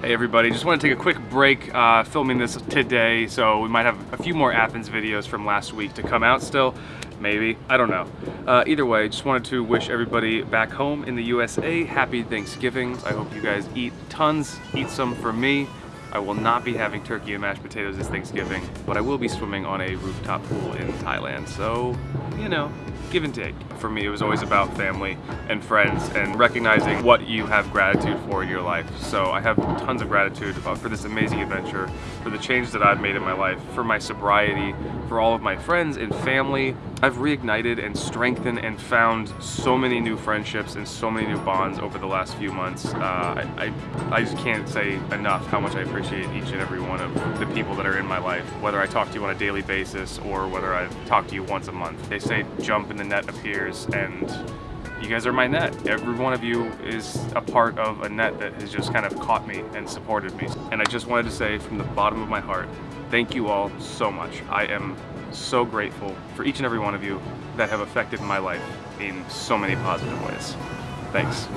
Hey everybody, just want to take a quick break uh, filming this today, so we might have a few more Athens videos from last week to come out still. Maybe, I don't know. Uh, either way, just wanted to wish everybody back home in the USA happy Thanksgiving. I hope you guys eat tons, eat some for me. I will not be having turkey and mashed potatoes this Thanksgiving, but I will be swimming on a rooftop pool in Thailand, so, you know, give and take. For me, it was always about family and friends and recognizing what you have gratitude for in your life. So I have tons of gratitude uh, for this amazing adventure, for the change that I've made in my life, for my sobriety, for all of my friends and family. I've reignited and strengthened and found so many new friendships and so many new bonds over the last few months. Uh, I, I, I just can't say enough how much I appreciate each and every one of the people that are in my life, whether I talk to you on a daily basis or whether I talk to you once a month. They say jump and the net appears and you guys are my net. Every one of you is a part of a net that has just kind of caught me and supported me. And I just wanted to say from the bottom of my heart, thank you all so much. I am so grateful for each and every one of you that have affected my life in so many positive ways. Thanks.